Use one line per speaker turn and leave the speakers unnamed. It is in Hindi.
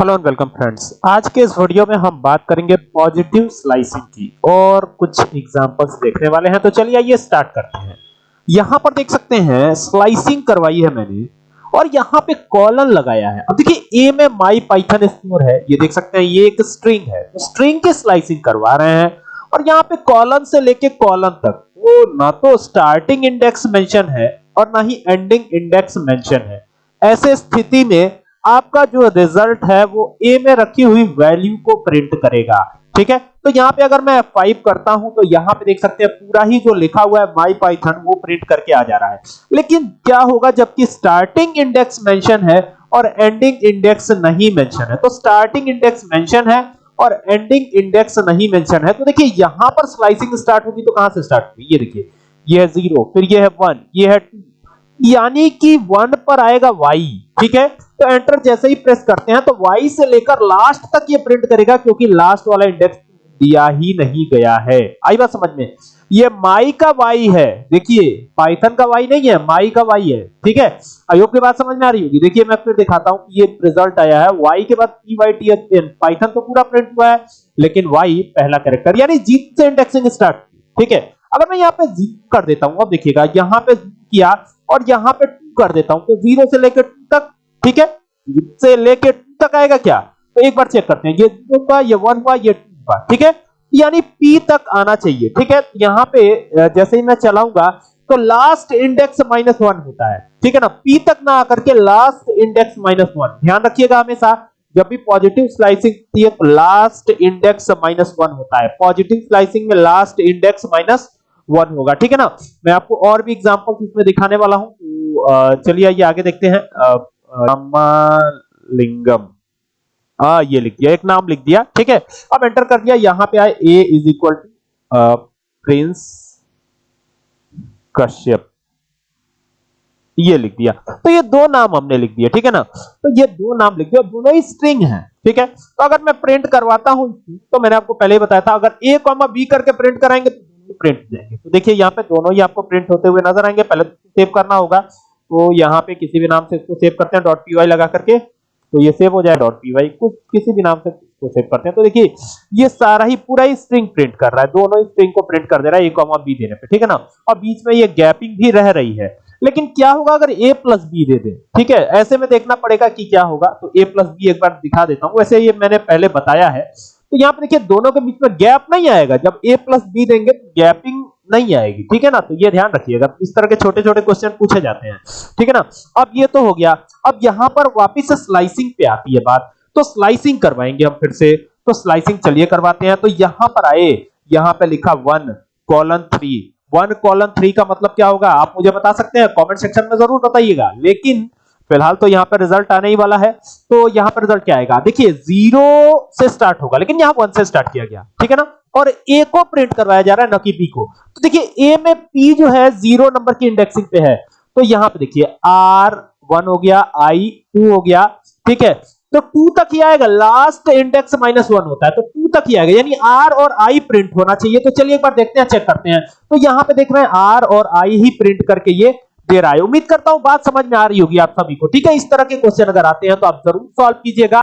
हेलो एंड वेलकम फ्रेंड्स आज के इस वीडियो में हम बात करेंगे पॉजिटिव स्लाइसिंग की और कुछ एग्जांपल्स देखने वाले हैं। तो चलिए आइए स्टार्ट करते हैं। यहाँ पर देख सकते हैं स्लाइसिंग करवाई है मैंने और यहाँ पे कॉलन लगाया है। अब देखिए ए में माई पाइथन स्टोर है। ये देख सकते हैं, ये एक स्ट्रिंग है। तो स्ट्रिंग की स्लाइसिंग करवा रहे हैं और यहाँ पे कॉलन से लेके कॉलन तक। वो ना तो स्टार्टिंग इंडेक्स मेंशन है और ना ही एंडिंग इंडेक्स मेंशन है। ऐसे स्थिति में आपका जो रिज़ल्ट है वो ए में रखी हुई वैल्यू को प्रिंट करेगा। ठीक है? तो यहाँ पे अगर मैं F5 करता हूँ तो यहाँ पे देख सकते हैं पूरा ही जो लिखा हुआ है माई पाइथन वो प्रिंट करके आ जा रहा है। लेकिन क्या होगा जबकि स्टार्टिंग इंडेक्स मेंशन है और एंडिंग इंडेक्स नहीं मेंशन है? तो स्टार्टिंग इंडेक्स मेंशन है और एंडिंग इंडेक्स नहीं मेंशन है। तो देखिए, यहाँ पर स्लाइसिंग स्टार्ट होगी तो कहाँ से स्टार्ट होगी? ये देखिए, ये है ज़ीरो फिर ये है वन ये है टू यानी कि वन पर आएगा वाई ठीक है? तो एंटर जैसे ही प्रेस करते हैं तो वाई से लेकर लास्ट तक ये प्रिंट करेगा, क्योंकि लास्ट वाला इंडेक्स दिया ही नहीं गया है। आई बात समझ में? ये माई का वाई है। देखिए पाइथन का वाई नहीं है माई का वाई है। ठीक है? अयोग की बात समझ में आ रही होगी। देखिए, मैं फिर दिखाता हूँ कि ये रिज़ल्ट आया है। वाई के बाद P Y T N Python तो पूरा प्रिंट हुआ है, लेकिन वाई पहला कैरेक्टर यानी जीत से इंडेक्सिंग स्टार्ट ठीक है? अगर मैं यहाँ पे जीत कर देता हूँ, अब देखिएगा, यहाँ पे किया और यहाँ पे टू कर देता हूँ तो ज़ीरो से लेकर टू तक ठीक है? से लेकर टू तक आएगा क्या? तो एक बार चेक करते हैं। ये टू का ये वन हुआ ये टू का ठीक है? यानी पी तक आना चाहिए, ठीक है? यहाँ पे जैसे ही मैं चलाऊँगा तो लास्ट इंडेक्स माइनस वन होता है, ठीक है ना? पी तक ना आकर के लास्ट इंडेक्स माइनस वन ध्यान रखिएगा हमेशा, जब भी पॉजिटिव स्लाइसिंग होती है तो लास्ट इंडेक्स माइनस वन होता है। पॉजिटिव स्लाइसिंग में लास्ट इंडेक्स माइनस वन होगा, ठीक है ना? मैं आपको और भी एग्ज़ाम्पल इसमें दिखाने वाला हूँ। तो चलिए आइए, आगे देखते हैं। लिंगम हाँ ये लिख दिया, एक नाम लिख दिया, ठीक है? अब एंटर कर दिया, यहाँ पे आए A is equal to Prince Kashyap ये लिख दिया। तो ये दो नाम हमने लिख दिया ठीक है ना? तो ये दो नाम लिख दिया, दोनों ही स्ट्रिंग हैं, ठीक है? तो अगर मैं प्रिंट करवाता हूँ तो मैंने आपको पहले ही बताया था, अगर ए कॉमा बी करके प्रिंट कराएँगे तो प्रिंट जाएँगे। तो देखिए, यहाँ पे दोनों ही आपको प्रिंट होते हुए नज़र आएँगे, पहले तो सेव करना होगा। तो यहाँ पे किसी भी नाम से इसको सेव करते हैं डॉट पी लगा करके। तो ये सेव हो जाए डॉट पी कुछ किसी भी नाम से इसको सेव करते हैं। तो देखिए, ये सारा ही पूरा ही स्ट्रिंग प्रिंट कर रहा है। दोनों ही स्ट्रिंग को प्रिंट कर दे रहा है ए कॉमा बी देने पे, ठीक है ना? और बीच में ये गैपिंग भी रह रही है। लेकिन क्या होगा अगर ए प्लस बी दे दे? ठीक है, ऐसे में देखना पड़ेगा कि क्या होगा। तो ए प्लस बी एक बार दिखा देता हूँ। वैसे ये मैंने पहले बताया है। तो यहाँ पे देखिए, दोनों के बीच में गैप नहीं आएगा। जब ए प्लस बी देंगे तो गैपिंग नहीं आएगी, ठीक है ना? तो ये ध्यान रखिएगा। इस तरह के छोटे छोटे क्वेश्चन पूछे जाते हैं, ठीक है ना? अब ये तो हो गया। अब यहाँ पर वापिस से स्लाइसिंग पे आती है बात। तो स्लाइसिंग करवाएँगे हम फिर से। तो स्लाइसिंग चलिए करवाते हैं। तो यहाँ पर आए। यहाँ पे लिखा one colon three one colon three का मतलब क्या होगा? आप मुझे बता सकते हैं? कमेंट सेक्शन में ज़रूर बताइएगा। लेकिन फ़िलहाल तो यहाँ पर रिज़ल्ट आने ही वाला है। तो यहाँ पर रिज़ल्ट क्या आएगा? देखिए ज़ीरो से स्टार्ट होगा। लेकिन यहाँ वन से स्टार्ट किया गया, ठीक है ना? और ए को प्रिंट करवाया जा रहा है, न कि बी को। तो देखिए ए में पी जो है ज़ीरो नंबर की इंडेक्सिंग पे है। तो यहाँ पे देखिए आर वन हो गया आई टू हो गया, ठीक है? तो टू तक ही आएगा। लास्ट इंडेक्स माइनस वन होता है तो टू तक ही आएगा। यानी आर और आई प्रिंट होना चाहिए। तो चलिए एक बार देखते हैं चेक करते हैं। तो यहाँ पे देख रहे हैं आर और आई ही प्रिंट करके ये दे रहा है। उम्मीद करता हूँ बात समझ में आ रही होगी आप सभी को, ठीक है? इस तरह के क्वेश्चन अगर आते हैं तो आप ज़रूर सॉल्व कीजिएगा।